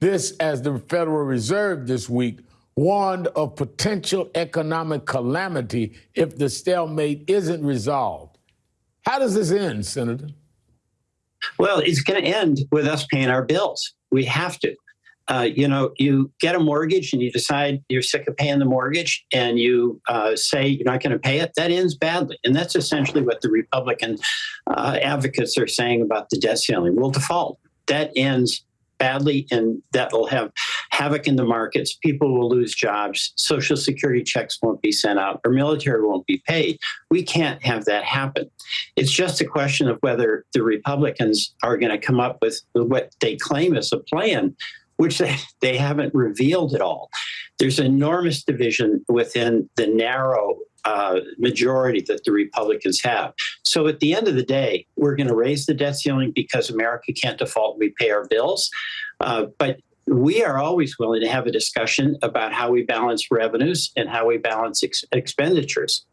This, as the Federal Reserve this week warned of potential economic calamity if the stalemate isn't resolved. How does this end, Senator? Well, it's going to end with us paying our bills. We have to. Uh, you know, you get a mortgage and you decide you're sick of paying the mortgage and you uh, say you're not going to pay it, that ends badly. And that's essentially what the Republican uh, advocates are saying about the debt ceiling. We'll default. That ends badly and that will have havoc in the markets. People will lose jobs. Social security checks won't be sent out. Our military won't be paid. We can't have that happen. It's just a question of whether the Republicans are going to come up with what they claim is a plan which they, they haven't revealed at all. There's enormous division within the narrow uh, majority that the Republicans have. So at the end of the day, we're going to raise the debt ceiling because America can't default. We pay our bills. Uh, but we are always willing to have a discussion about how we balance revenues and how we balance ex expenditures.